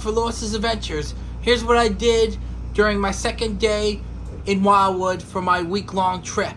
for Lewis's Adventures. Here's what I did during my second day in Wildwood for my week-long trip.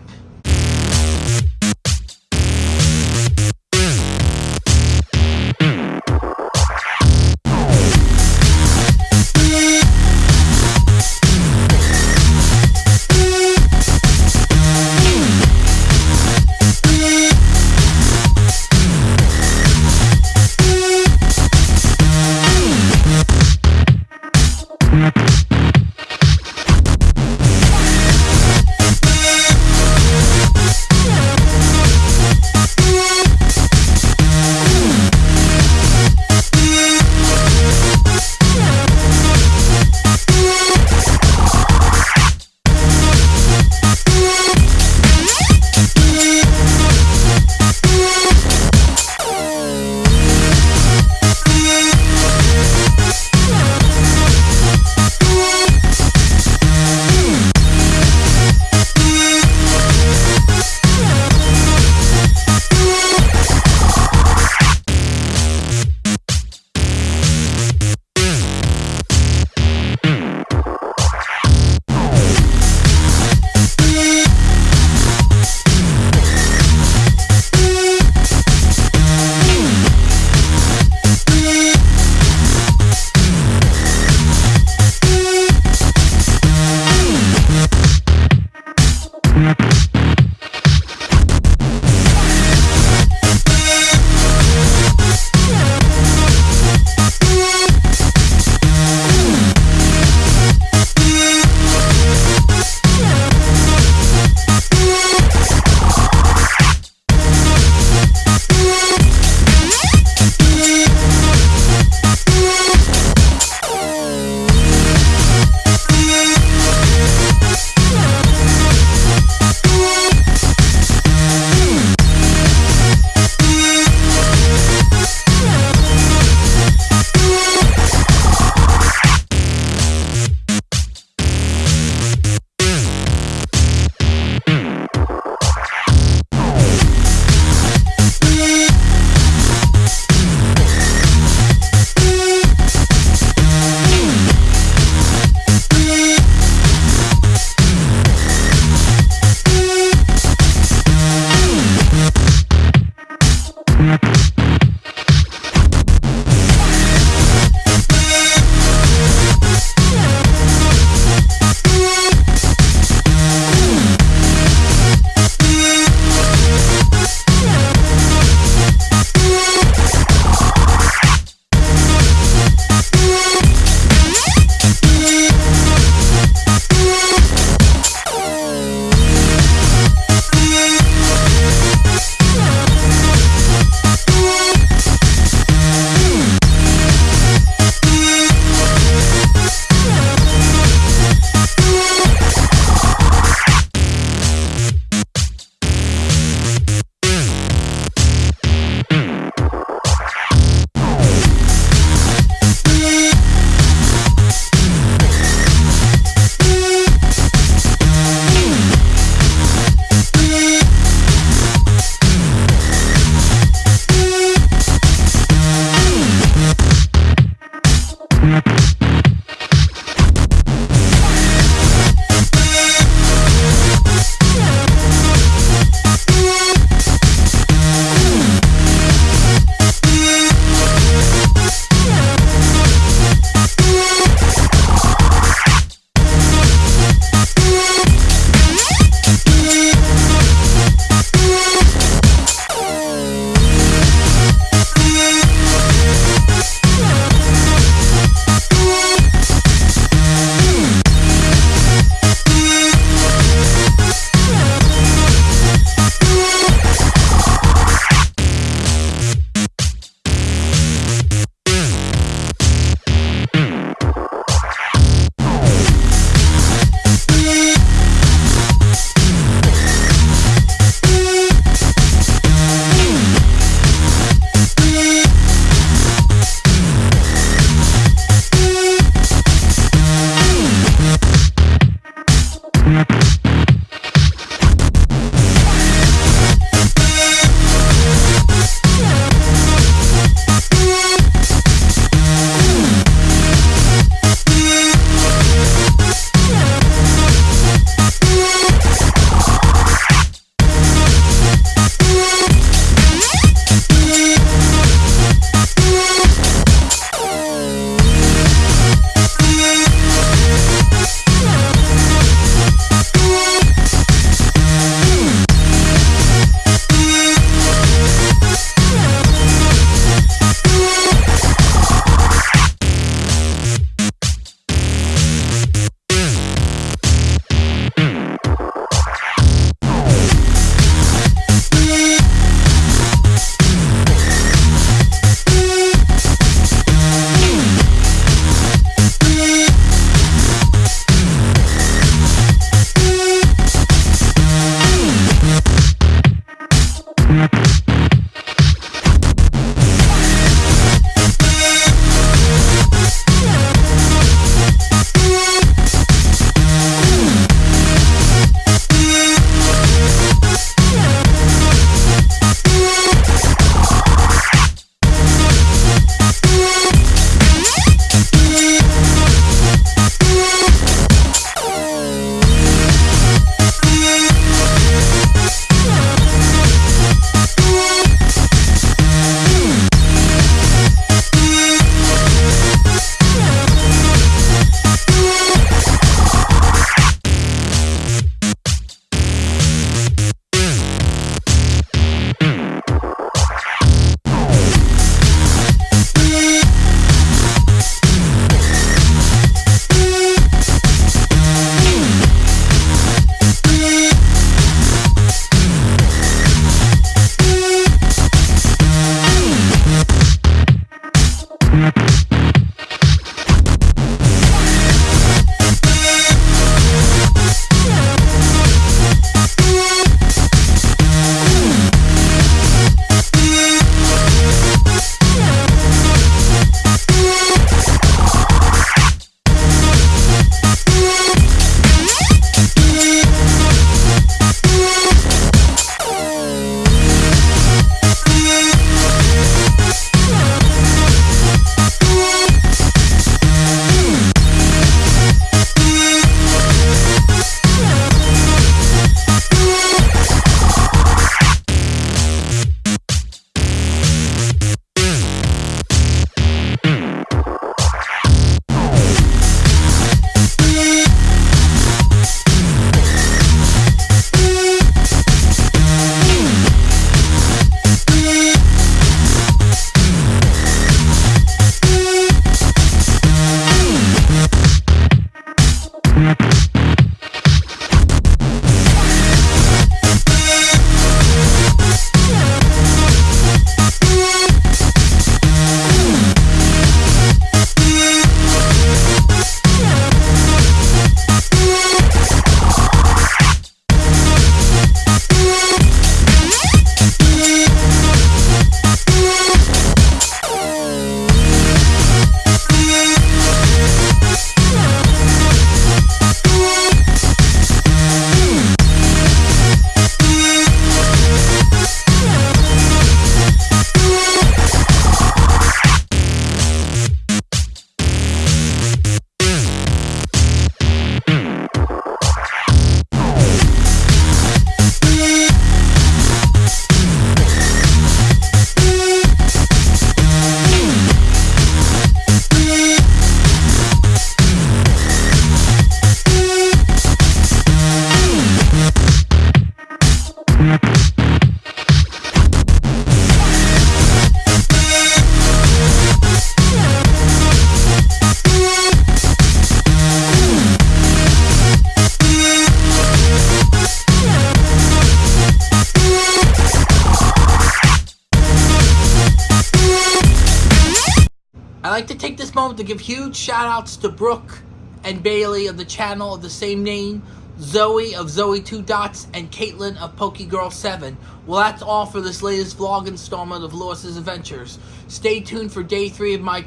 Moment to give huge shout outs to Brooke and Bailey of the channel of the same name, Zoe of Zoe Two Dots, and Caitlin of PokeGirl7. Well, that's all for this latest vlog installment of Lewis's Adventures. Stay tuned for day three of my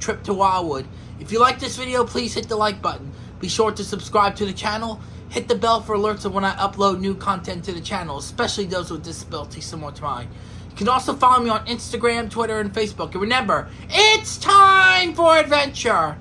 trip to Wildwood. If you like this video, please hit the like button. Be sure to subscribe to the channel. Hit the bell for alerts of when I upload new content to the channel, especially those with disabilities similar to mine. You can also follow me on Instagram, Twitter, and Facebook. And remember, it's time for adventure!